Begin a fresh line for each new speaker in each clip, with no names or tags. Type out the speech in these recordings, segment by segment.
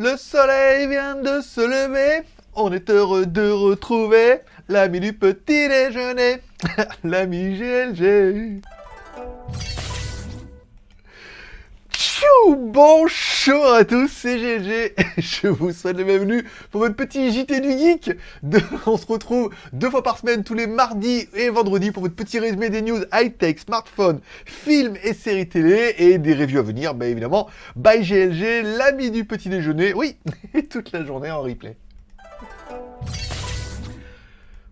Le soleil vient de se lever, on est heureux de retrouver l'ami du petit déjeuner, l'ami GLG. Bonjour à tous, c'est GLG, je vous souhaite la bienvenue pour votre petit JT du Geek. On se retrouve deux fois par semaine, tous les mardis et vendredis, pour votre petit résumé des news high-tech, smartphones, films et séries télé, et des reviews à venir, bah évidemment, by GLG, l'ami du petit déjeuner, oui, et toute la journée en replay.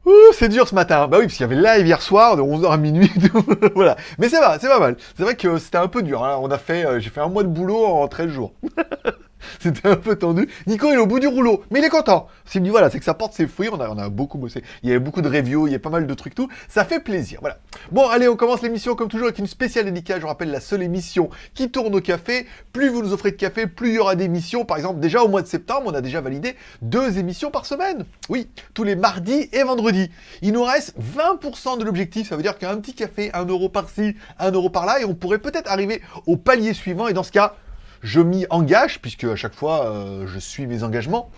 Ouh, c'est dur ce matin. Bah oui, parce qu'il y avait live hier soir de 11h à minuit. voilà. Mais c'est va, c'est pas mal. C'est vrai que c'était un peu dur. hein. On a fait, euh, j'ai fait un mois de boulot en 13 jours. C'était un peu tendu. Nico est au bout du rouleau, mais il est content. S'il me dit voilà, c'est que ça porte ses fruits. On a, on a beaucoup bossé. Il y avait beaucoup de reviews, il y a pas mal de trucs tout. Ça fait plaisir. Voilà. Bon, allez, on commence l'émission comme toujours avec une spéciale dédicace. Je vous rappelle la seule émission qui tourne au café. Plus vous nous offrez de café, plus il y aura d'émissions. Par exemple, déjà au mois de septembre, on a déjà validé deux émissions par semaine. Oui, tous les mardis et vendredis. Il nous reste 20% de l'objectif. Ça veut dire qu'un petit café, un euro par-ci, un euro par-là, et on pourrait peut-être arriver au palier suivant. Et dans ce cas, je m'y engage, puisque à chaque fois, euh, je suis mes engagements.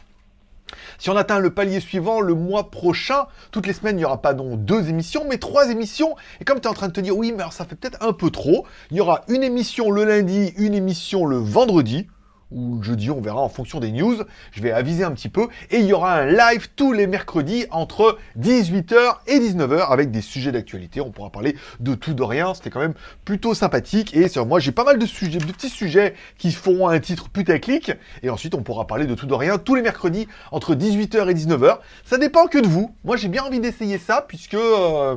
Si on atteint le palier suivant le mois prochain, toutes les semaines, il n'y aura pas donc deux émissions, mais trois émissions. Et comme tu es en train de te dire, oui, mais alors ça fait peut-être un peu trop, il y aura une émission le lundi, une émission le vendredi, ou jeudi, on verra en fonction des news. Je vais aviser un petit peu. Et il y aura un live tous les mercredis entre 18h et 19h avec des sujets d'actualité. On pourra parler de tout, de rien. C'était quand même plutôt sympathique. Et sur moi, j'ai pas mal de sujets, de petits sujets qui feront un titre putaclic. Et ensuite, on pourra parler de tout, de rien tous les mercredis entre 18h et 19h. Ça dépend que de vous. Moi, j'ai bien envie d'essayer ça puisque... euh,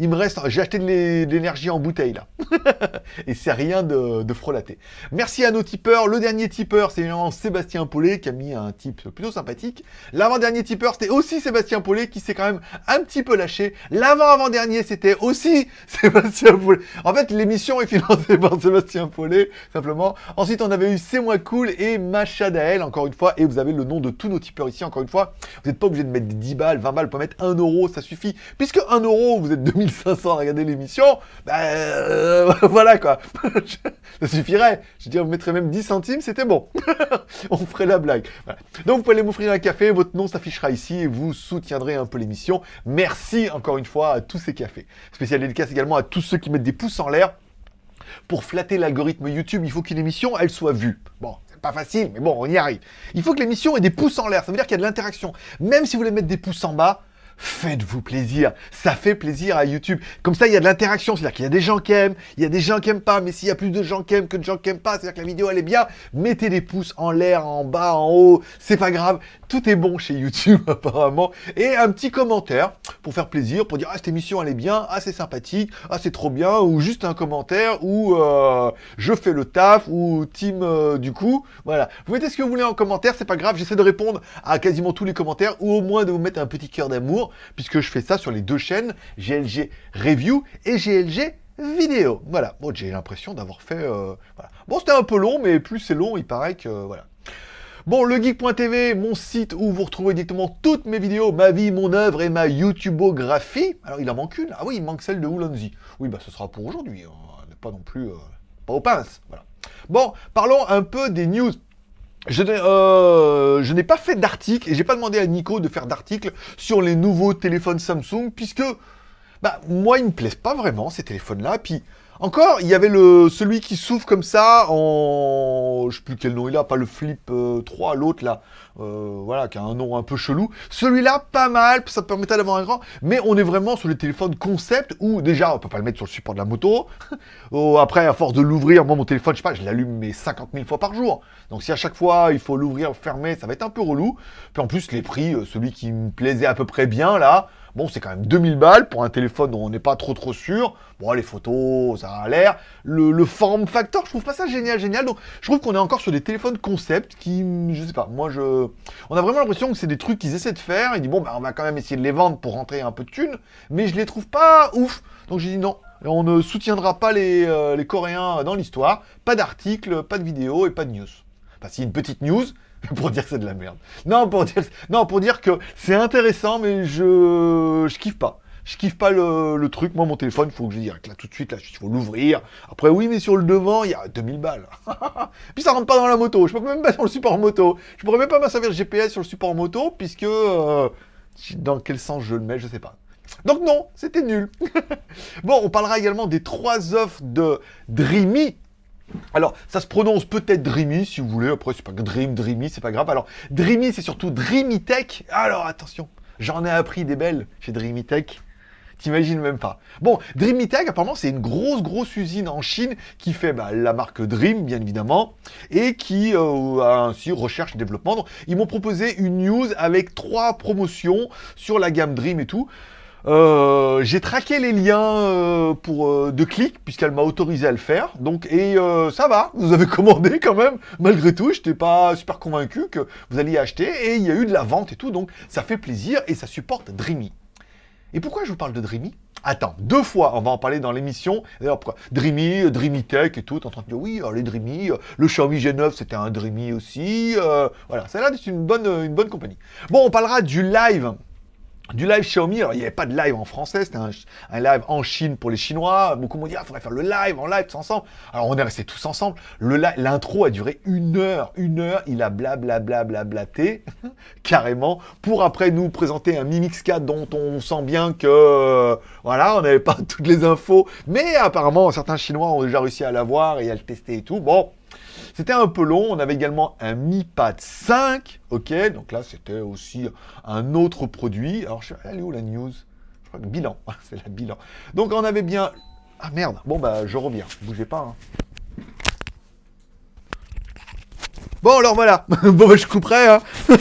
il me reste, j'ai acheté de l'é- de l'énergie en bouteille là. Et c'est rien de, de frelaté. Merci à nos tipeurs. Le dernier tipeur, c'est évidemment Sébastien Paulet qui a mis un type plutôt sympathique. L'avant-dernier tipeur, c'était aussi Sébastien Paulet qui s'est quand même un petit peu lâché. L'avant-avant-dernier, c'était aussi Sébastien Paulet. En fait, l'émission est financée par Sébastien Paulet, simplement. Ensuite, on avait eu C'est moi cool et Macha Dael, encore une fois. Et vous avez le nom de tous nos tipeurs ici, encore une fois. Vous n'êtes pas obligé de mettre 10 balles, 20 balles, vous pouvez mettre 1 euro, ça suffit. Puisque 1 euro, vous êtes 2500 à regarder l'émission, euh, voilà quoi. ça suffirait. Je dire, vous mettrez même 10 centimes, c'était bon. On ferait la blague. Donc vous pouvez aller m'offrir un café, votre nom s'affichera ici et vous soutiendrez un peu l'émission. Merci encore une fois à tous ces cafés. Spécial dédicace également à tous ceux qui mettent des pouces en l'air. Pour flatter l'algorithme YouTube, il faut qu'une émission, elle soit vue. Bon, c'est pas facile, mais bon, on y arrive. Il faut que l'émission ait des pouces en l'air, ça veut dire qu'il y a de l'interaction. Même si vous voulez mettre des pouces en bas, faites-vous plaisir. Ça fait plaisir à YouTube. Comme ça, il y a de l'interaction, c'est-à-dire qu'il y a des gens qui aiment, il y a des gens qui aiment pas, mais s'il y a plus de gens qui aiment que de gens qui aiment pas, c'est-à-dire que la vidéo, elle est bien, mettez des pouces en l'air, en bas, en haut, c'est pas grave. Tout est bon chez YouTube, apparemment. Et un petit commentaire pour faire plaisir, pour dire, ah, cette émission, elle est bien, ah, c'est sympathique, ah, c'est trop bien, ou juste un commentaire, ou euh, je fais le taf, ou team euh, du coup. Voilà. Vous mettez ce que vous voulez en commentaire, c'est pas grave, j'essaie de répondre à quasiment tous les commentaires, ou au moins de vous mettre un petit cœur d'amour, puisque je fais ça sur les deux chaînes, GLG Review et GLG Vidéo. Voilà. Bon, j'ai l'impression d'avoir fait... euh. Bon, c'était un peu long, mais plus c'est long, il paraît que... voilà. Bon, legeek.tv, mon site où vous retrouvez directement toutes mes vidéos, ma vie, mon œuvre et ma YouTubeographie. Alors, il en manque une. Ah oui, il manque celle de Woolonzy. Oui, bah ce sera pour aujourd'hui. hein. Pas non plus... euh, pas aux pinces. Voilà. Bon, parlons un peu des news. Je n'ai, euh, je n'ai pas fait d'article et j'ai pas demandé à Nico de faire d'article sur les nouveaux téléphones Samsung puisque bah moi ils me plaisent pas vraiment ces téléphones-là. Puis encore il y avait le celui qui s'ouvre comme ça en je sais plus quel nom il a, pas le Flip euh, 3, l'autre là, euh, voilà qui a un nom un peu chelou. Celui-là pas mal, ça permettait d'avoir un grand, mais on est vraiment sur les téléphones concept où déjà on peut pas le mettre sur le support de la moto. Oh, après à force de l'ouvrir, moi mon téléphone je sais pas, je l'allume mais 50 000 fois par jour. Donc si à chaque fois il faut l'ouvrir, fermer, ça va être un peu relou. Puis en plus les prix, euh, celui qui me plaisait à peu près bien là, bon c'est quand même 2000 balles pour un téléphone dont on n'est pas trop trop sûr. Bon les photos, ça a l'air. Le, form factor, je trouve pas ça génial, génial. Donc je trouve qu'on est encore sur des téléphones concept qui, je sais pas, moi je... On a vraiment l'impression que c'est des trucs qu'ils essaient de faire. Ils disent bon bah on va quand même essayer de les vendre pour rentrer un peu de thunes. Mais je les trouve pas ouf. Donc j'ai dit non, on ne soutiendra pas les, euh, les Coréens dans l'histoire. Pas d'article, pas de vidéo et pas de news. Enfin, si une petite news, pour dire que c'est de la merde. Non, pour dire, non, pour dire que c'est intéressant, mais je, je kiffe pas. je kiffe pas le, truc. Moi, mon téléphone, il faut que je dise là tout de suite, là, il faut l'ouvrir. Après, oui, mais sur le devant, il y a 2000 balles. Puis ça rentre pas dans la moto. Je peux même pas sur le support moto. Je pourrais même pas me servir GPS sur le support moto, puisque euh, dans quel sens je le mets, je sais pas. Donc non, c'était nul. bon, on parlera également des trois offres de Dreamy. Alors, ça se prononce peut-être Dreamy, si vous voulez. Après, c'est pas Dream, Dreamy, c'est pas grave. Alors, Dreamy, c'est surtout Dreamy Tech. Alors, attention, j'en ai appris des belles chez Dreamy Tech. T'imagines même pas. Bon, Dreamy Tech, apparemment, c'est une grosse, grosse usine en Chine qui fait bah, la marque Dream, bien évidemment, et qui euh, a ainsi recherche et développement. Ils m'ont proposé une news avec trois promotions sur la gamme Dream et tout. Euh, j'ai traqué les liens euh, pour euh, de clics puisqu'elle m'a autorisé à le faire. Donc et ça va, vous avez commandé quand même. Malgré tout, je n'étais pas super convaincu que vous alliez acheter et il y a eu de la vente et tout. Donc ça fait plaisir et ça supporte Dreamy. Et pourquoi je vous parle de Dreamy? Attends, deux fois, on va en parler dans l'émission. D'ailleurs, pourquoi? Dreamy, Dreamy Tech et tout, en train de dire oui, les Dreamy, le Xiaomi G9 c'était un Dreamy aussi. voilà, a l'air une bonne, une bonne compagnie. Bon, on parlera du live du live Xiaomi, alors il n'y avait pas de live en français, c'était un, live en Chine pour les Chinois. Beaucoup m'ont dit, ah, faudrait faire le live en live tous ensemble. Alors on est restés tous ensemble. L'intro a duré une heure, une heure. Il a blablabla blablaté, carrément, pour après nous présenter un Mi Mix 4 dont on sent bien que, voilà, on n'avait pas toutes les infos. Mais apparemment, certains Chinois ont déjà réussi à l'avoir et à le tester et tout. Bon, c'était un peu long. On avait également un Mi Pad 5. Ok, donc là, c'était aussi un autre produit. Alors, je elle est où la news? Je crois que bilan. C'est la bilan. Donc, on avait bien... Ah merde. Bon, bah, je reviens. Bougez pas. Hein. Bon, alors voilà. bon, bah, je couperai. Hein.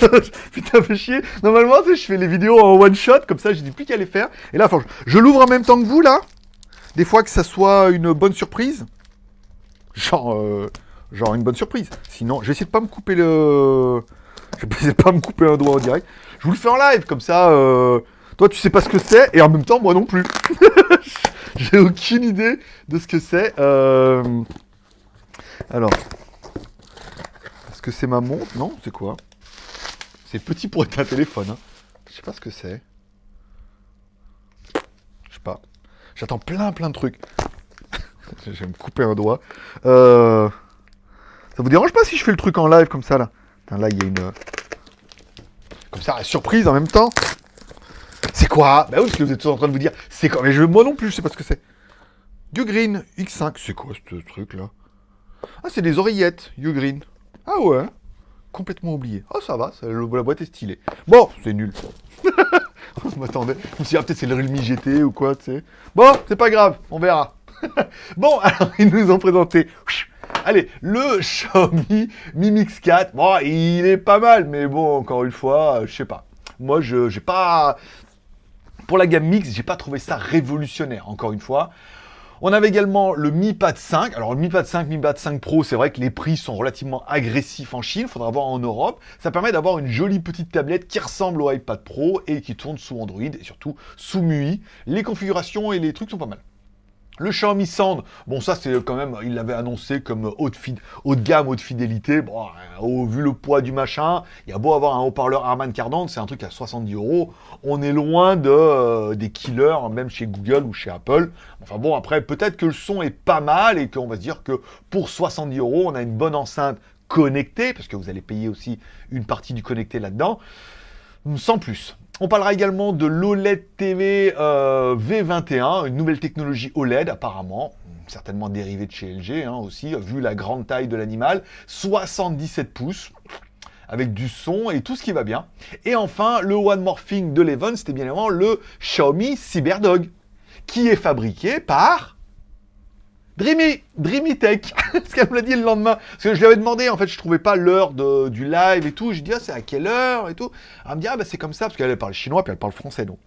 Putain, fait chier. Normalement, je fais les vidéos en one shot. Comme ça, je dis plus qu'à les faire. Et là, je, l'ouvre en même temps que vous, là. Des fois que ça soit une bonne surprise. Genre... Euh, genre une bonne surprise. Sinon, je vais essayer de pas me couper le... Je vais essayer de pas me couper un doigt en direct. Je vous le fais en live, comme ça, euh... toi tu sais pas ce que c'est, et en même temps, moi non plus. J'ai aucune idée de ce que c'est. Euh... Alors, est-ce que c'est ma montre? Non, c'est quoi? C'est petit pour être un téléphone. Hein. Je sais pas ce que c'est. Je sais pas. J'attends plein plein de trucs. je vais me couper un doigt. Euh... Ça vous dérange pas si je fais le truc en live comme ça, là? Là, il y a une... Comme ça, surprise en même temps. C'est quoi? Bah oui, parce que vous êtes tous en train de vous dire, c'est quoi? Mais je, moi non plus, je sais pas ce que c'est. Green X5, c'est quoi ce truc-là Ah, c'est des oreillettes, Green. Ah ouais Complètement oublié. Oh, ça va, la boîte est stylée. Bon, c'est nul. je m'attendais. Je me suis ah, peut-être c'est le Realme GT ou quoi, tu sais. Bon, c'est pas grave, on verra. bon, alors, ils nous ont présenté Allez, le Xiaomi Mi Mix 4, bon, il est pas mal, mais bon, encore une fois, je sais pas. Moi, je j'ai pas... Pour la gamme Mix, j'ai pas trouvé ça révolutionnaire, encore une fois. On avait également le Mi Pad 5. Alors le Mi Pad 5, Mi Pad 5 Pro, c'est vrai que les prix sont relativement agressifs en Chine. Faudra voir en Europe. Ça permet d'avoir une jolie petite tablette qui ressemble au iPad Pro et qui tourne sous Android et surtout sous MUI. Les configurations et les trucs sont pas mal. Le Xiaomi Sand, bon ça c'est quand même, il l'avait annoncé comme haut de gamme, haute fidélité. Bon, au, vu le poids du machin, il y a beau avoir un haut-parleur Harman Kardon, c'est un truc à 70 euros. On est loin de, euh, des killers, même chez Google ou chez Apple. Enfin bon, après, peut-être que le son est pas mal et qu'on va se dire que pour 70 euros, on a une bonne enceinte connectée, parce que vous allez payer aussi une partie du connecté là-dedans, sans plus. On parlera également de l'OLED TV euh, V21, une nouvelle technologie OLED apparemment, certainement dérivée de chez LG hein, aussi, vu la grande taille de l'animal, 77 pouces, avec du son et tout ce qui va bien. Et enfin, le One Morphing de l'Even, c'était bien évidemment le Xiaomi CyberDog, qui est fabriqué par Dreamy, Dreamy Tech, ce qu'elle me l'a dit le lendemain. Parce que je lui avais demandé, en fait, je trouvais pas l'heure du live et tout. Je dis, ah, c'est à quelle heure et tout. Elle me dit, ah, bah, c'est comme ça, parce qu'elle parle chinois, puis elle parle français, donc.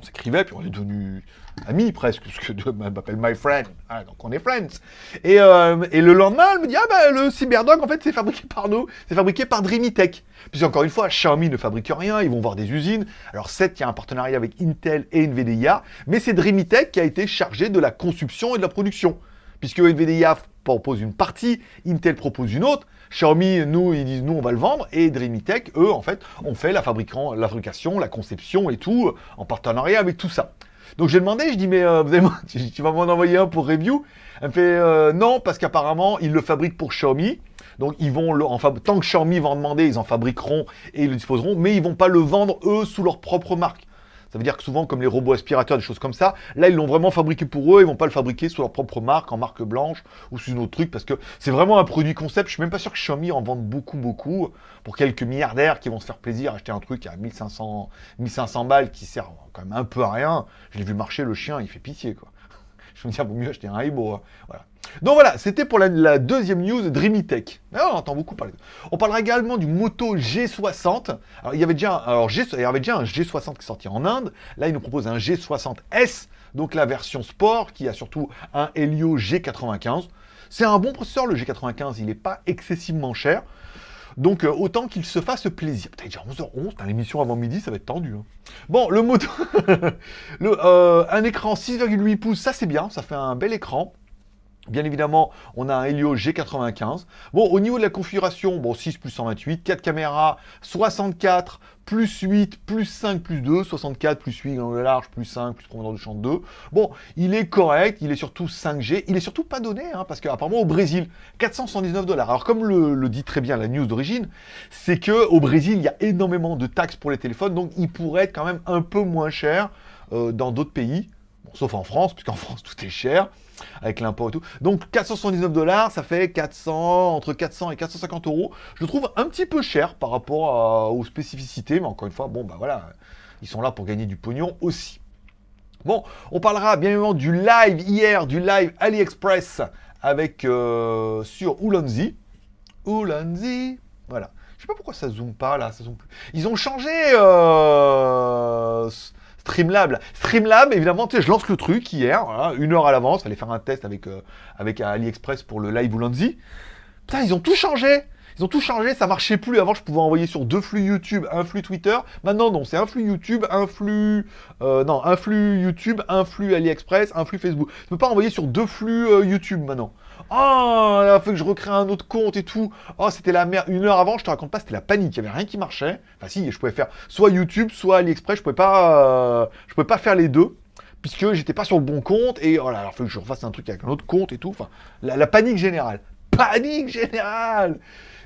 On s'écrivait, puis on est devenus amis presque, parce que elle m'appelle my friend, ah, donc on est friends. Et, euh, et, le lendemain, elle me dit, ah bah le Cyberdog, en fait, c'est fabriqué par nous, c'est fabriqué par Dreamy Tech. Puis encore une fois, Xiaomi ne fabrique rien, ils vont voir des usines. Alors certes, il y a un partenariat avec Intel et NVIDIA, mais c'est Dreamy Tech qui a été chargé de la conception et de la production. Puisque NVIDIA propose une partie, Intel propose une autre. Xiaomi, nous, ils disent, nous, on va le vendre. Et DreamyTech, eux, en fait, on fait la, fabrication, la conception et tout, en partenariat avec tout ça. Donc j'ai demandé, je dis, mais euh, vous tu vas m'en envoyer un pour review Elle me fait, euh, non, parce qu'apparemment, ils le fabriquent pour Xiaomi. Donc ils vont, le, tant que Xiaomi va en demander, ils en fabriqueront et ils le disposeront, mais ils vont pas le vendre, eux, sous leur propre marque. Ça veut dire que souvent, comme les robots aspirateurs, des choses comme ça, là, ils l'ont vraiment fabriqué pour eux, ils vont pas le fabriquer sous leur propre marque, en marque blanche, ou sous une autre truc, parce que c'est vraiment un produit concept. Je suis même pas sûr que Xiaomi en vende beaucoup, beaucoup, pour quelques milliardaires qui vont se faire plaisir, acheter un truc à 1500, 1500 balles qui sert quand même un peu à rien. Je l'ai vu marcher, le chien, il fait pitié, quoi. Je me dis, vaut mieux acheter un Aibo. Hein. Voilà. Donc voilà, c'était pour la, deuxième news Dreamy Tech. on entend beaucoup parler. On parlera également du Moto G60. Alors, il y avait déjà, alors, il y avait déjà un G60 qui est sorti en Inde. Là, il nous propose un G60S, donc la version sport, qui a surtout un Helio G95. C'est un bon processeur, le G95, il n'est pas excessivement cher. Donc, euh, autant qu'il se fasse plaisir. Putain, déjà 11h11, l'émission avant midi, ça va être tendu. Hein. Bon, le moto... Euh, un écran 6,8 pouces, ça c'est bien, ça fait un bel écran. Bien évidemment, on a un Helio G95. Bon, au niveau de la configuration, bon, 6 plus 128, 4 caméras, 64, plus 8, plus 5, plus 2, 64, plus 8, angle large, plus 5, plus profondeur de champ 2. Bon, il est correct, il est surtout 5G, il est surtout pas donné, hein, parce qu'apparemment au Brésil, 479 dollars. Alors comme le, dit très bien la news d'origine, c'est que au Brésil, il y a énormément de taxes pour les téléphones, donc il pourrait être quand même un peu moins cher euh, dans d'autres pays, sauf en France, puisqu'en France tout est cher avec l'impôt et tout. Donc 479 dollars, ça fait 400, entre 400 et 450 euros. Je trouve un petit peu cher par rapport aux spécificités, mais encore une fois, bon bah voilà, ils sont là pour gagner du pognon aussi. Bon, on parlera bien évidemment du live hier, du live AliExpress avec euh, sur Ulanzi. Ulanzi, voilà. Je sais pas pourquoi ça zoome pas là, ça zoome plus. Ils ont changé euh, Streamlab. Streamlab, évidemment, tu sais, je lance le truc hier, une heure à l'avance, fallait faire un test avec, euh, AliExpress pour le live Ulanzi. Putain, ils ont tout changé ils ont tout changé, ça marchait plus. Avant, je pouvais envoyer sur deux flux YouTube, un flux Twitter. Maintenant, non, c'est un flux YouTube, un flux... Euh, non, un flux YouTube, un flux AliExpress, un flux Facebook. Je peux pas envoyer sur deux flux euh, YouTube maintenant. Oh, il a fallu que je recrée un autre compte et tout. Oh, c'était la merde. Une heure avant, je te raconte pas, c'était la panique. Il y avait rien qui marchait. Enfin, si, je pouvais faire soit YouTube, soit AliExpress. Je pouvais pas, euh, pouvais pas faire les deux puisque j'étais pas sur le bon compte et voilà, alors il faut que je refasse un truc avec un autre compte et tout. Enfin, la panique générale. Panique générale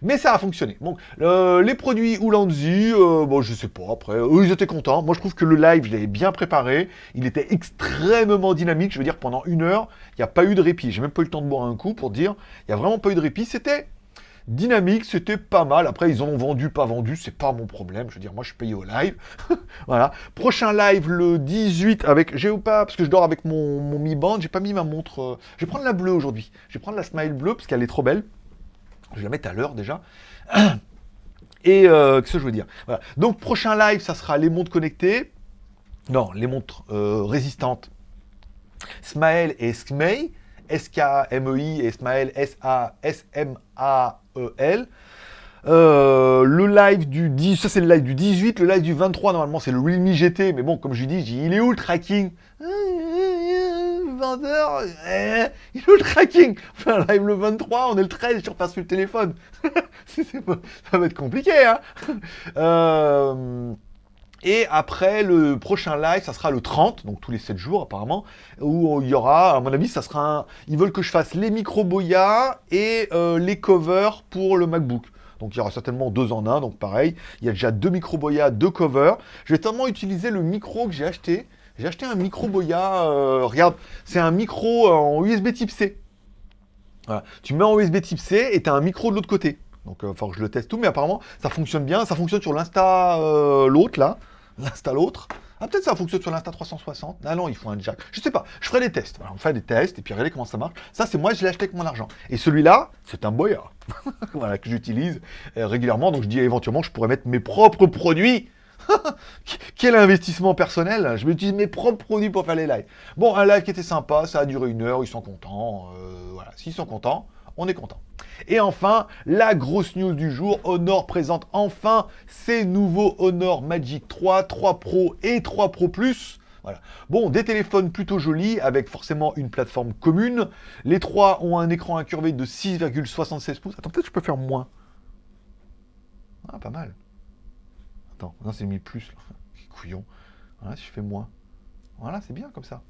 mais ça a fonctionné. Donc, les produits Ulanzi, euh, bon, je sais pas, après, ils étaient contents. Moi, je trouve que le live, je l'avais bien préparé. Il était extrêmement dynamique. Je veux dire, pendant une heure, il n'y a pas eu de répit. J'ai même pas eu le temps de boire un coup pour dire, il n'y a vraiment pas eu de répit. C'était dynamique, c'était pas mal. Après, ils ont vendu, pas vendu, c'est pas mon problème. Je veux dire, moi, je suis payé au live. voilà. Prochain live le 18 avec. J'ai parce que je dors avec mon, mon Mi Band, j'ai pas mis ma montre. Euh, je vais prendre la bleue aujourd'hui. Je vais prendre la Smile bleue parce qu'elle est trop belle. Je vais la mettre à l'heure déjà. Et euh, qu'est-ce que je veux dire? Donc, prochain live, ça sera les montres connectées. Non, les montres euh, résistantes. Smael et Smei. S-K-M-E-I et Smael S-A-S-M-A-E-L. Euh, le live du 10, ça c'est le live du 18, le live du 23, normalement c'est le Realme GT, mais bon, comme je dis, il est où le tracking? Vendeur, eh, il est le tracking Enfin, live le 23, on est le 13, je repasse sur le téléphone. ça va être compliqué, hein euh, Et après, le prochain live, ça sera le 30, donc tous les 7 jours apparemment, où il y aura, à mon avis, ça sera un... Ils veulent que je fasse les micro boya et euh, les covers pour le MacBook. Donc il y aura certainement deux en un, donc pareil. Il y a déjà deux micro boya, deux covers. Je vais tellement utiliser le micro que j'ai acheté. J'ai acheté un micro Boya, euh, regarde, c'est un micro en USB type C. Tu mets en USB type C et tu as un micro de l'autre côté. Donc il faut que je le teste tout, mais apparemment ça fonctionne bien. Ça fonctionne sur l'Insta euh, l'autre là, l'Insta l'autre. Ah peut-être ça fonctionne sur l'Insta 360. Ah non, il faut un jack. Je sais pas, je ferai des tests. on fait des tests et puis regardez comment ça marche. Ça c'est moi, je l'ai acheté avec mon argent. Et celui-là, c'est un Boya. voilà, que j'utilise euh, régulièrement. Donc je dis éventuellement je pourrais mettre mes propres produits Quel investissement personnel Je m'utilise mes propres produits pour faire les lives. Bon, un live qui était sympa, ça a duré une heure, ils sont contents. Euh, voilà, s'ils sont contents, on est content. Et enfin, la grosse news du jour, Honor présente enfin ses nouveaux Honor Magic 3, 3 Pro et 3 Pro Plus. Voilà. Bon, des téléphones plutôt jolis, avec forcément une plateforme commune. Les trois ont un écran incurvé de 6,76 pouces. Attends, peut-être je peux faire moins. Ah, pas mal. Non, c'est mis plus. Couillon. Voilà, je fais moins. Voilà, c'est bien comme ça.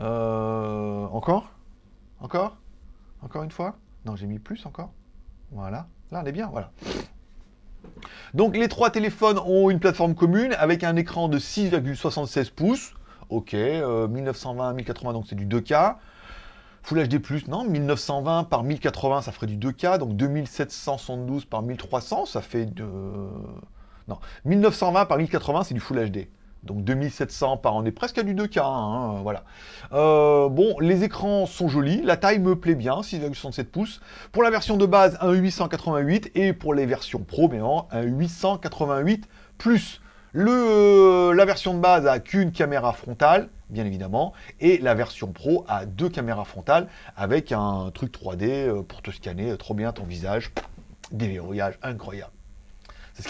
Euh, encore? Encore? Encore une fois? Non, j'ai mis plus encore. Voilà. Là, on est bien, voilà. Donc les trois téléphones ont une plateforme commune avec un écran de 6,76 pouces. Ok, 1920 euh, 1080, donc c'est du 2K. Full HD+, non, 1920 par 1080, ça ferait du 2K, donc 2772 par 1300, ça fait de... Non, 1920 par 1080, c'est du Full HD. Donc 2700 par on est presque à du 2K, hein, voilà. Euh, bon, les écrans sont jolis, la taille me plaît bien, 6,67 pouces. Pour la version de base, un 888, et pour les versions Pro, mais un 888 plus. Le, euh, la version de base a qu'une caméra frontale, bien évidemment, et la version Pro a deux caméras frontales avec un truc 3D euh, pour te scanner trop bien ton visage. Déverrouillage incroyable.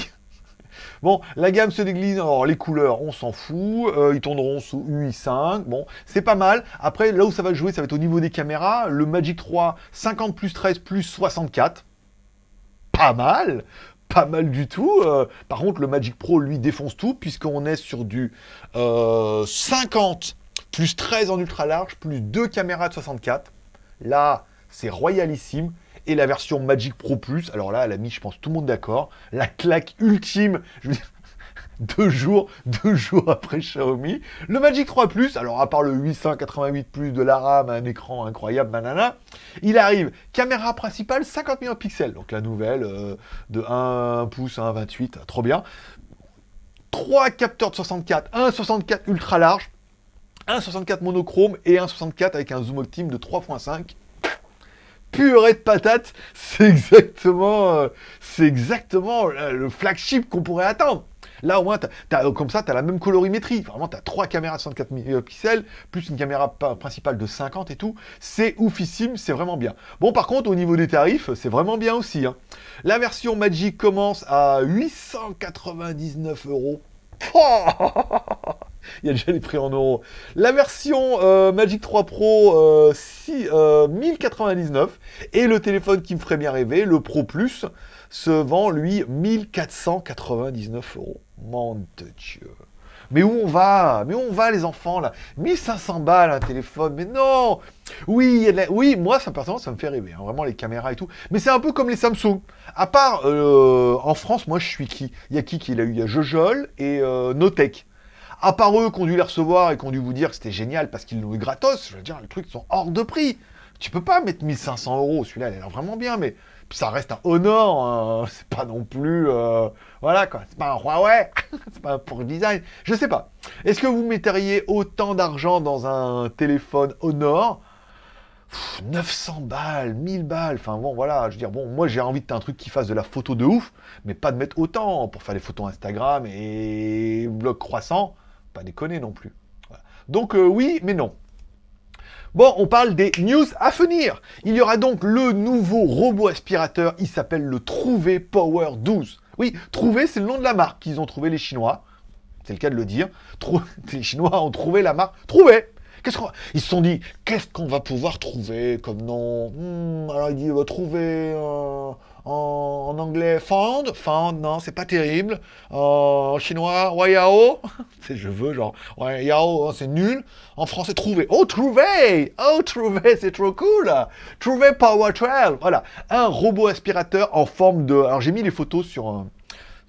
Bon, la gamme se déglise, alors les couleurs, on s'en fout, euh, ils tourneront sous UI5, bon, c'est pas mal. Après, là où ça va jouer, ça va être au niveau des caméras, le Magic 3, 50 plus 13 plus 64, pas mal pas mal du tout. Euh, par contre, le Magic Pro, lui, défonce tout, puisqu'on est sur du 50 euh, plus 13 en ultra large, plus 2 caméras de 64. Là, c'est royalissime et la version Magic Pro Plus, alors là, elle a mis, je pense, tout le monde d'accord, la claque ultime, deux jours, deux jours après Xiaomi. Le Magic 3 Plus, alors à part le 888 Plus de la RAM, un écran incroyable, banana, il arrive, caméra principale, 50 millions de pixels, donc la nouvelle, euh, de 1 pouce à 1,28, trop bien. Trois capteurs de 64, un 64 ultra large, un 64 monochrome et un 64 avec un zoom optime de 3.5 purée de patates, c'est exactement, euh, exactement euh, le flagship qu'on pourrait attendre. Là, au moins, comme ça, tu as la même colorimétrie. Vraiment, tu as trois caméras de 64 euh, pixels, plus une caméra principale de 50 et tout. C'est oufissime, c'est vraiment bien. Bon, par contre, au niveau des tarifs, c'est vraiment bien aussi. Hein. La version Magic commence à 899 euros. Il y a déjà les prix en euros. La version euh, Magic 3 Pro, 1099. Euh, et le téléphone qui me ferait bien rêver, le Pro Plus, se vend, lui, 1499 euros. Mon Dieu. Mais où on va? Mais où on va, les enfants, là? 1500 balles, un téléphone, mais non Oui, oui moi, ça, personnellement, ça me fait rêver, hein, vraiment, les caméras et tout. Mais c'est un peu comme les Samsung. À part, euh, en France, moi, je suis qui? Il y a qui qui l'a eu? Il y a Jojol et Notech à part eux qui ont dû les recevoir et qui ont dû vous dire que c'était génial parce qu'ils l'ont eu gratos, je veux dire, les trucs sont hors de prix. Tu peux pas mettre 1500 euros, celui-là, il a l'air vraiment bien, mais ça reste un Honor, hein. c'est pas non plus... Euh, voilà, quoi, c'est pas un Huawei, c'est pas pour design, je sais pas. Est-ce que vous metteriez autant d'argent dans un téléphone Honor? 900 balles, 1000 balles, enfin bon voilà, je veux dire, bon, moi j'ai envie de un truc qui fasse de la photo de ouf, mais pas de mettre autant pour faire des photos Instagram et blog croissant, pas déconner non plus. Donc euh, oui, mais non. Bon, on parle des news à venir. Il y aura donc le nouveau robot aspirateur, il s'appelle le Trouvé Power 12. Oui, Trouvé, c'est le nom de la marque qu'ils ont trouvé les Chinois. C'est le cas de le dire. les Chinois ont trouvé la marque Trouvé. Qu'est-ce qu'on... Ils se sont dit, qu'est-ce qu'on va pouvoir trouver comme nom? Hmm, Alors il dit, on va trouver en, anglais found, found, non, c'est pas terrible. en chinois, wayao, c'est je veux, genre, wayao, hein, c'est nul. En français, trouver. Oh, trouver Oh, trouver, c'est trop cool Trouver Power 12, voilà. Un robot aspirateur en forme de... Alors j'ai mis les photos sur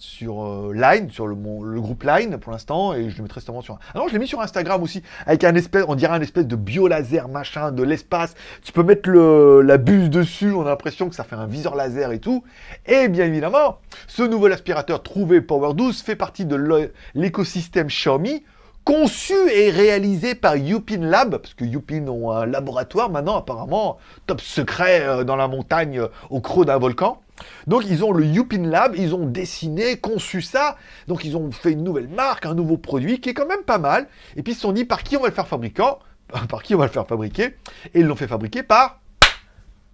sur euh, Line, sur le, groupe Line pour l'instant, et je le mettrai sûrement sur... Ah non, je l'ai mis sur Instagram aussi, avec un espèce, on dirait un espèce de biolaser machin, de l'espace. Tu peux mettre la buse dessus, on a l'impression que ça fait un viseur laser et tout. Et bien évidemment, ce nouvel aspirateur trouvé Power 12 fait partie de l'écosystème Xiaomi, conçu et réalisé par Yupin Lab, parce que Yupin ont un laboratoire maintenant apparemment, top secret euh, dans la montagne euh, au creux d'un volcan. Donc ils ont le Yupin Lab, ils ont dessiné, conçu ça, donc ils ont fait une nouvelle marque, un nouveau produit qui est quand même pas mal, et puis ils se sont dit par qui on va le faire fabriquer, par qui on va le faire fabriquer, et ils l'ont fait fabriquer par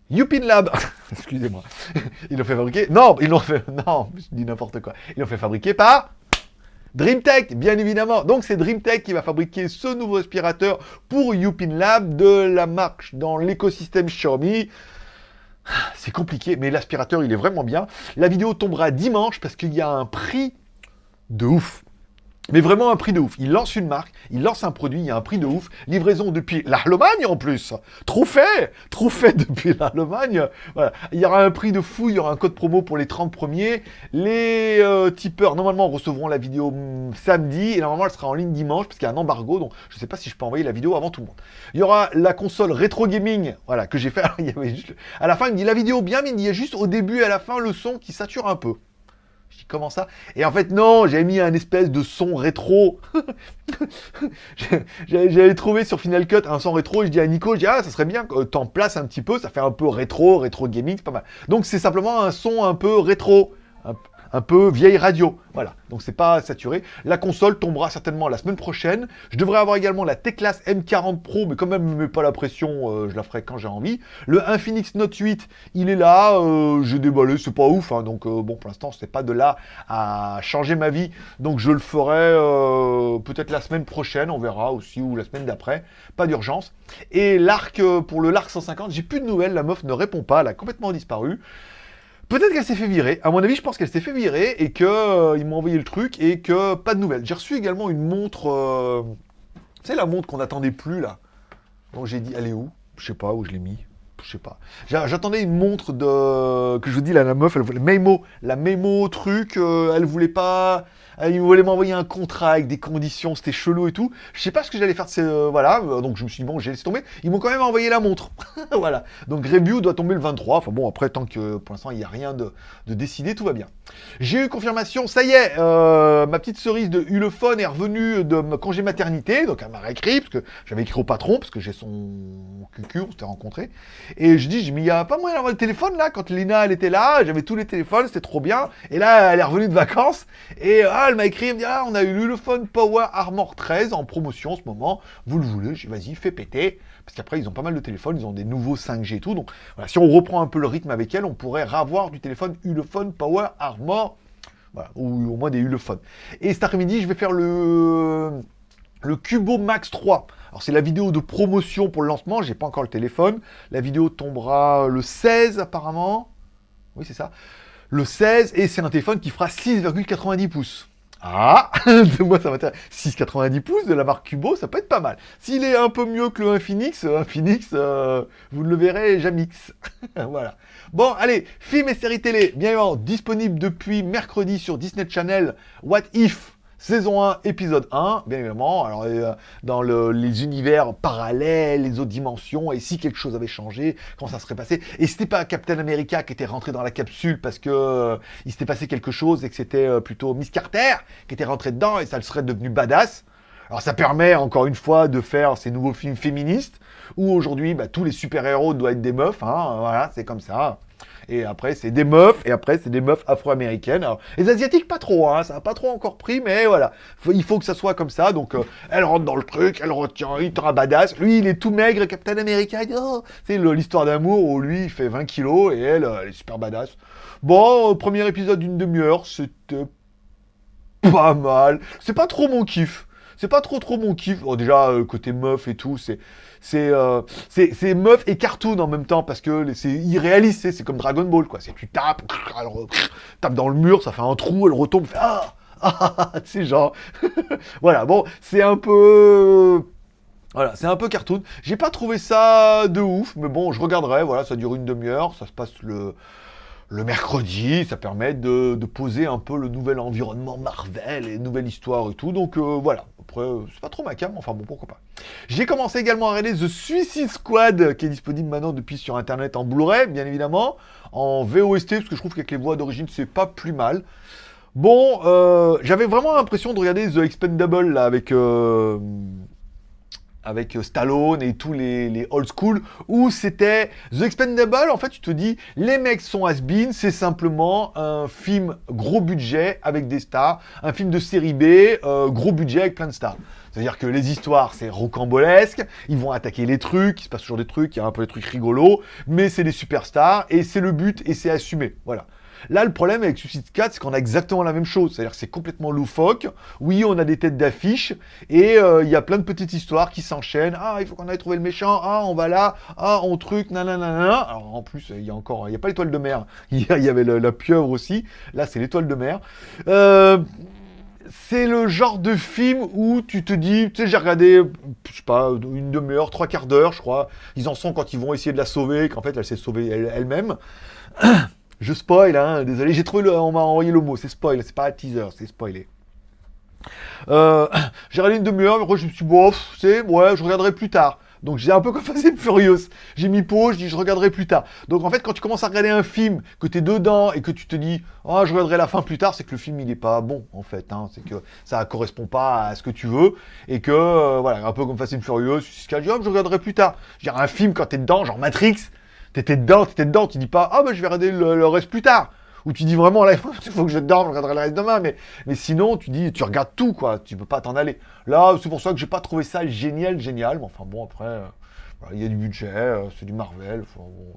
Yupin Lab. Excusez-moi. Ils l'ont fait fabriquer, non, ils l'ont fait, non, je dis n'importe quoi, ils l'ont fait fabriquer par DreamTech, bien évidemment. Donc c'est DreamTech qui va fabriquer ce nouveau aspirateur pour Yupin Lab de la marque dans l'écosystème Xiaomi. C'est compliqué, mais l'aspirateur, il est vraiment bien. La vidéo tombera dimanche parce qu'il y a un prix de ouf. Mais vraiment un prix de ouf. Il lance une marque, il lance un produit, il y a un prix de ouf. Livraison depuis l'Allemagne en plus. Trop fait Trop fait depuis l'Allemagne. Voilà. Il y aura un prix de fou, il y aura un code promo pour les 30 premiers. Les euh, tipeurs, normalement, recevront la vidéo mm, samedi. Et normalement, elle sera en ligne dimanche, parce qu'il y a un embargo. Donc, je ne sais pas si je peux envoyer la vidéo avant tout le monde. Il y aura la console rétro gaming, voilà, que j'ai fait. À la fin, il me dit la vidéo bien, mais il y a juste au début et à la fin le son qui sature un peu. Comment ça? Et en fait non, j'ai mis un espèce de son rétro. J'avais trouvé sur Final Cut un son rétro et je dis à Nico, je dis ah ça serait bien que t'en places un petit peu, ça fait un peu rétro, rétro gaming, c'est pas mal. Donc c'est simplement un son un peu rétro, peu vieille radio. Voilà, donc c'est pas saturé. La console tombera certainement la semaine prochaine. Je devrais avoir également la T-Class M40 Pro, mais quand même, mets pas la pression, euh, je la ferai quand j'ai envie. Le Infinix Note 8, il est là, euh, j'ai déballé, c'est pas ouf, hein, donc euh, bon, pour l'instant, c'est pas de là à changer ma vie, donc je le ferai peut-être la semaine prochaine, on verra aussi, ou la semaine d'après, pas d'urgence. Et l'arc, pour le l'arc 150, j'ai plus de nouvelles, la meuf ne répond pas, elle a complètement disparu. Peut-être qu'elle s'est fait virer. À mon avis, je pense qu'elle s'est fait virer et qu'ils euh, m'ont envoyé le truc et que pas de nouvelles. J'ai reçu également une montre... Euh... Tu sais, la montre qu'on n'attendait plus, là. Bon, j'ai dit, elle est où? Je sais pas où je l'ai mis. Je sais pas. J'attendais une montre de... Que je vous dis, là, la meuf, elle voulait... Memo. La Memo truc, euh, elle voulait pas... Euh, il voulait m'envoyer un contrat avec des conditions, c'était chelou et tout. Je sais pas ce que j'allais faire de ces... Euh, voilà, euh, donc je me suis dit, bon, j'ai laissé tomber. Ils m'ont quand même envoyé la montre. voilà. Donc Review doit tomber le 23. Enfin bon, après, tant que pour l'instant, il n'y a rien de, décidé, tout va bien. J'ai eu confirmation, ça y est, ma petite cerise de Ulefone est revenue de ma congé maternité. Donc elle m'a réécrit, parce que j'avais écrit au patron, parce que j'ai son cucu, on s'était rencontré. Et je dis, mais il n'y a pas moyen d'avoir le téléphone là, quand Lina elle était là, j'avais tous les téléphones, c'était trop bien. Et là, elle est revenue de vacances. Et ah, elle m'a écrit, ah, on a eu l'Ulefone Power Armor 13 en promotion en ce moment, vous le voulez, dis, vas-y, fais péter, parce qu'après, ils ont pas mal de téléphones, ils ont des nouveaux 5G et tout, donc voilà, si on reprend un peu le rythme avec elle, on pourrait ravoir du téléphone Ulefone Power Armor, voilà, ou au moins des Ulefone. Et cet après-midi, je vais faire le, le Cubo Max 3. Alors c'est la vidéo de promotion pour le lancement, j'ai pas encore le téléphone, la vidéo tombera le 16 apparemment, oui c'est ça, le 16, et c'est un téléphone qui fera 6,90 pouces. Ah Moi, ça m'intéresse. 6,90 pouces de la marque Cubo, ça peut être pas mal. S'il est un peu mieux que le Infinix, Infinix, euh, vous ne le verrez jamais. voilà. Bon, allez, films et séries télé, bien évidemment, disponible depuis mercredi sur Disney Channel. What If? Saison 1, épisode 1, bien évidemment, alors euh, dans les univers parallèles, les autres dimensions, et si quelque chose avait changé, comment ça serait passé. Et c'était pas Captain America qui était rentré dans la capsule parce que euh, il s'était passé quelque chose et que c'était euh, plutôt Miss Carter qui était rentrée dedans et ça le serait devenu badass. Alors ça permet encore une fois de faire ces nouveaux films féministes où aujourd'hui bah, tous les super-héros doivent être des meufs, hein, voilà, c'est comme ça et après c'est des meufs, et après c'est des meufs afro-américaines. Les asiatiques pas trop, hein, ça n'a pas trop encore pris, mais voilà, il faut que ça soit comme ça, donc euh, elle rentre dans le truc, elle retient, il un badass, lui il est tout maigre, Captain America, oh, c'est l'histoire d'amour où lui il fait 20 kilos, et elle, elle est super badass. Bon, premier épisode d'une demi-heure, c'était pas mal, c'est pas trop mon kiff. C'est pas trop trop mon kiff. déjà, euh, côté meuf et tout, c'est euh, c'est c'est meuf et cartoon en même temps parce que c'est irréaliste, c'est comme Dragon Ball quoi. C'est tu tapes, elle tape dans le mur, ça fait un trou, elle retombe, fait ah ah c'est genre voilà bon c'est un peu voilà, c'est un peu cartoon. J'ai pas trouvé ça de ouf, mais bon, je regarderai. Voilà, ça dure une demi-heure, ça se passe le, le mercredi, ça permet de, poser un peu le nouvel environnement Marvel et nouvelle histoire et tout. Donc euh, voilà, après, c'est pas trop ma cam, enfin bon, pourquoi pas. J'ai commencé également à regarder The Suicide Squad, qui est disponible maintenant depuis sur Internet en Blu-ray, bien évidemment, en VOST, parce que je trouve qu'avec les voix d'origine, c'est pas plus mal. Bon, euh, j'avais vraiment l'impression de regarder The Expendable, là, avec... Euh, avec euh, Stallone et tous les, old school, où c'était The Expendable, en fait, tu te dis, les mecs sont has-been, c'est simplement un film gros budget avec des stars, un film de série B, euh, gros budget avec plein de stars. C'est-à-dire que les histoires, c'est rocambolesque, ils vont attaquer les trucs, il se passe toujours des trucs, il y a un peu des trucs rigolos, mais c'est des superstars, et c'est le but, et c'est assumé, voilà. Là, le problème avec Suicide 4, c'est qu'on a exactement la même chose. C'est-à-dire que c'est complètement loufoque. Oui, on a des têtes d'affiche. Et euh, il y a plein de petites histoires qui s'enchaînent. Ah, il faut qu'on aille trouver le méchant. Ah, on va là. Ah, on truc. Nanana. Alors, en plus, il y a encore... Il n'y a pas l'étoile de mer. Il y avait la pieuvre aussi. Là, c'est l'étoile de mer. Euh c'est le genre de film où tu te dis, tu sais, j'ai regardé, je sais pas, une demi-heure, trois quarts d'heure, je crois. Ils en sont quand ils vont essayer de la sauver, qu'en fait, elle s'est sauvée elle-même. je spoil, hein, désolé, j'ai trouvé le, on m'a envoyé le mot, c'est spoil, c'est pas un teaser, c'est spoilé. Euh, j'ai regardé une demi-heure, je me suis dit, bon, c'est, ouais, je regarderai plus tard. Donc j'ai un peu comme Fast Furious. J'ai mis pause, je dis je regarderai plus tard. Donc en fait, quand tu commences à regarder un film, que tu es dedans et que tu te dis oh, je regarderai la fin plus tard, c'est que le film il n'est pas bon en fait. Hein. C'est que ça correspond pas à ce que tu veux et que euh, voilà, un peu comme Fast Furious, je dis je regarderai plus tard. Je veux dire, un film quand tu es dedans, genre Matrix, t'étais dedans, t'étais dedans, tu dis pas ah oh, bah je vais regarder le reste plus tard. Où tu dis vraiment, là, il faut que je dorme, je regarderai le reste demain, mais, mais sinon, tu dis, tu regardes tout, quoi, tu peux pas t'en aller. Là, c'est pour ça que j'ai pas trouvé ça génial, génial, mais enfin bon, après, euh, il y a du budget, euh, c'est du Marvel,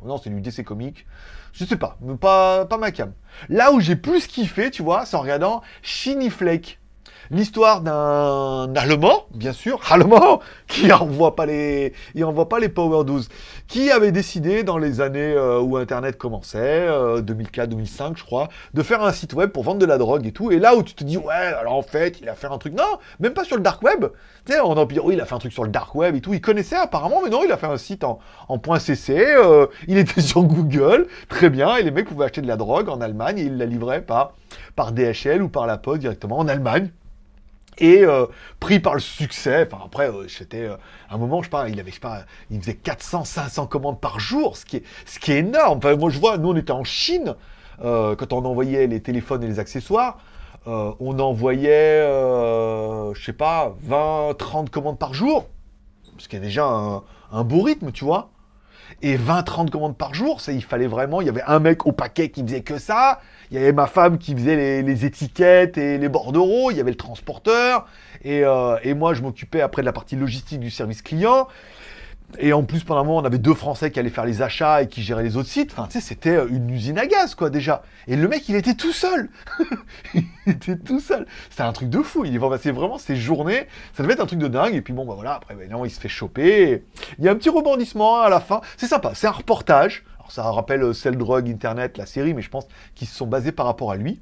non, c'est du DC Comics, je sais pas, mais pas, pas ma cam. Là où j'ai plus kiffé, tu vois, c'est en regardant Shiny Flake l'histoire d'un Allemand, bien sûr, Allemand, qui envoie pas les, il envoie pas les Power 12, qui avait décidé dans les années euh, où Internet commençait, 2004-2005 euh, je crois, de faire un site web pour vendre de la drogue et tout. Et là où tu te dis, ouais, alors en fait, il a fait un truc, non, même pas sur le dark web. Tu sais, on en oui, il a fait un truc sur le dark web et tout. Il connaissait apparemment, mais non, il a fait un site en, en .cc. Euh, il était sur Google, très bien. Et les mecs pouvaient acheter de la drogue en Allemagne et il la livrait par, par DHL ou par la poste directement en Allemagne. Et euh, pris par le succès, enfin après, euh, c'était euh, un moment, je sais pas, il avait, je sais pas, il faisait 400, 500 commandes par jour, ce qui est, ce qui est énorme. Enfin, moi, je vois, nous, on était en Chine, quand on envoyait les téléphones et les accessoires, on envoyait, je sais pas, 20, 30 commandes par jour, ce qui est déjà un, un beau rythme, tu vois. Et 20-30 commandes par jour, il fallait vraiment, il y avait un mec au paquet qui faisait que ça, il y avait ma femme qui faisait les, étiquettes et les bordereaux, il y avait le transporteur, et, euh, et moi je m'occupais après de la partie logistique du service client, et en plus, pendant un moment, on avait deux Français qui allaient faire les achats et qui géraient les autres sites. Enfin, tu sais, c'était euh, une usine à gaz, quoi, déjà. Et le mec, il était tout seul. il était tout seul. C'était un truc de fou. Il est vraiment ses journées. Ça devait être un truc de dingue. Et puis bon, bah voilà, après, bah, non, il se fait choper. Il y a un petit rebondissement à la fin. C'est sympa. C'est un reportage. Alors, ça rappelle euh, Cell Drug Internet, la série, mais je pense qu'ils se sont basés par rapport à lui.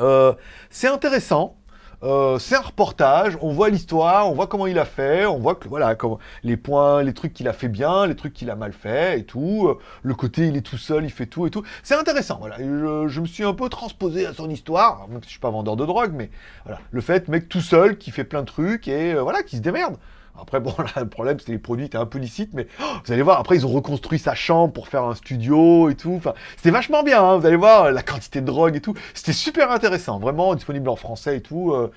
Euh, c'est intéressant. Euh, c'est un reportage, on voit l'histoire, on voit comment il a fait, on voit que voilà, comment, les points, les trucs qu'il a fait bien, les trucs qu'il a mal fait et tout. Euh, le côté, il est tout seul, il fait tout et tout. C'est intéressant, voilà. Je, me suis un peu transposé à son histoire, même si je suis pas vendeur de drogue, mais voilà. Le fait, mec tout seul, qui fait plein de trucs et euh, voilà, qui se démerde. Après, bon, là, le problème, c'est les produits étaient un peu licites, mais oh, vous allez voir, après, ils ont reconstruit sa chambre pour faire un studio et tout. Enfin, c'était vachement bien, hein, vous allez voir, la quantité de drogue et tout. C'était super intéressant, vraiment disponible en français et tout. Euh,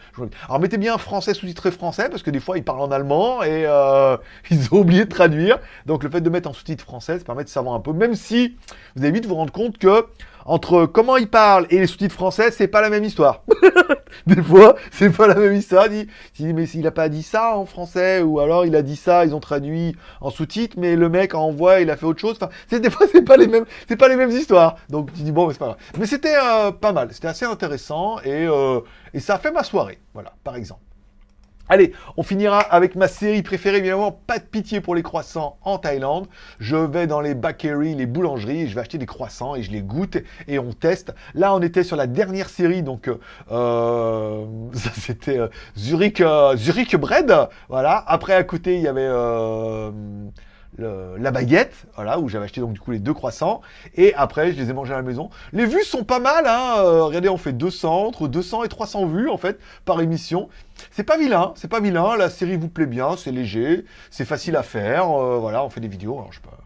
alors, mettez bien français sous-titré français, parce que des fois, ils parlent en allemand et euh, ils ont oublié de traduire. Donc, le fait de mettre en sous-titre français, ça permet de savoir un peu, même si vous allez vite vous rendre compte que entre comment il parle et les sous-titres français, c'est pas la même histoire. Des fois, c'est pas la même histoire. Il dit, mais s'il a pas dit ça en français, ou alors il a dit ça, ils ont traduit en sous-titres, mais le mec envoie, il a fait autre chose. Enfin, des fois, c'est pas les mêmes, c'est pas les mêmes histoires. Donc tu dis bon, mais c'est pas grave. Mais c'était euh, pas mal, c'était assez intéressant et, euh, et ça a fait ma soirée. Voilà, par exemple. Allez, on finira avec ma série préférée, évidemment, pas de pitié pour les croissants en Thaïlande. Je vais dans les bakeries, les boulangeries, je vais acheter des croissants et je les goûte et on teste. Là, on était sur la dernière série, donc euh, ça c'était euh, Zurich, euh, Zurich Bread, voilà. Après, à côté, il y avait la baguette, voilà, où j'avais acheté donc du coup les deux croissants, et après je les ai mangés à la maison. Les vues sont pas mal, hein, euh, regardez, on fait 200, entre 200 et 300 vues en fait par émission. C'est pas vilain, c'est pas vilain, la série vous plaît bien, c'est léger, c'est facile à faire, euh, voilà, on fait des vidéos, alors je sais pas...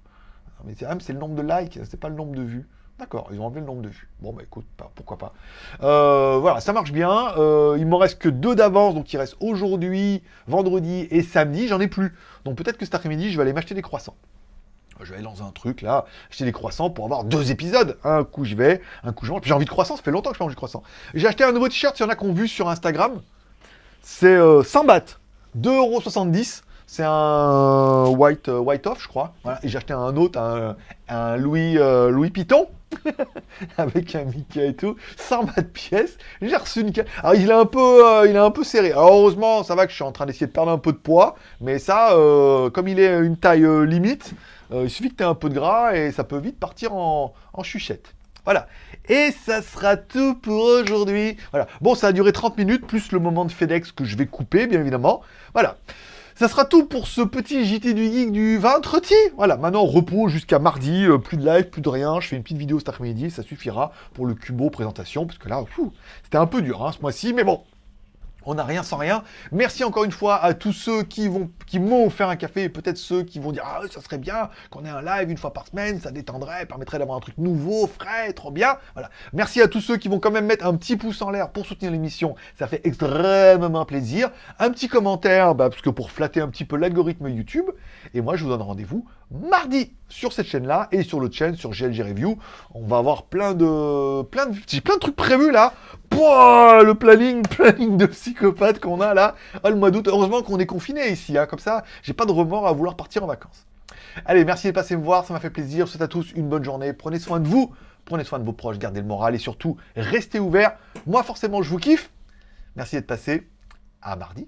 Mais c'est le nombre de likes, c'est pas le nombre de vues. D'accord, ils ont enlevé le nombre de vues. Bon, bah écoute, pourquoi pas. Euh, voilà, ça marche bien. Euh, il m'en reste que deux d'avance, donc il reste aujourd'hui, vendredi et samedi. J'en ai plus. Donc peut-être que cet après-midi, je vais aller m'acheter des croissants. Je vais aller dans un truc là, acheter des croissants pour avoir deux épisodes. Un coup je vais, un coup je mange. J'ai envie de croissants, ça fait longtemps que je mange du croissant. J'ai acheté un nouveau t-shirt, il y en a qui ont vu sur Instagram. C'est 100 euh, bahts, 2,70€. C'est un white, white off, je crois. Voilà. Et j'ai acheté un autre, un, Louis, Louis Piton. avec un Mickey et tout, 100 de pièces. J'ai reçu une Alors il est un peu, euh, il est un peu serré. Alors heureusement, ça va que je suis en train d'essayer de perdre un peu de poids, mais ça, euh, comme il est une taille euh, limite, il suffit que tu aies un peu de gras et ça peut vite partir en, en chuchette. Voilà. Et ça sera tout pour aujourd'hui. Voilà. Bon, ça a duré 30 minutes, plus le moment de FedEx que je vais couper, bien évidemment. Voilà. Ça sera tout pour ce petit JT du Geek du vendredi. Voilà, maintenant repos jusqu'à mardi, euh, plus de live, plus de rien. Je fais une petite vidéo cet après-midi, ça suffira pour le Cubo présentation, parce que là, c'était un peu dur hein, ce mois-ci, mais bon, on n'a rien sans rien. Merci encore une fois à tous ceux qui vont, qui m'ont offert un café et peut-être ceux qui vont dire ah ça serait bien qu'on ait un live une fois par semaine, ça détendrait, permettrait d'avoir un truc nouveau, frais, trop bien. Voilà. Merci à tous ceux qui vont quand même mettre un petit pouce en l'air pour soutenir l'émission, ça fait extrêmement plaisir. Un petit commentaire, bah, parce que pour flatter un petit peu l'algorithme YouTube. Et moi je vous donne rendez-vous mardi sur cette chaîne-là et sur l'autre chaîne, sur GLG Review. On va avoir plein de, plein de, plein de trucs prévus là. Pouah, le planning, planning de psychopathe qu'on a là. Ah, le mois d'août, heureusement qu'on est confiné ici, hein. comme ça, j'ai pas de remords à vouloir partir en vacances. Allez, merci de passer me voir, ça m'a fait plaisir. Je souhaite à tous une bonne journée. Prenez soin de vous, prenez soin de vos proches, gardez le moral et surtout, restez ouverts. Moi, forcément, je vous kiffe. Merci d'être passé. À mardi.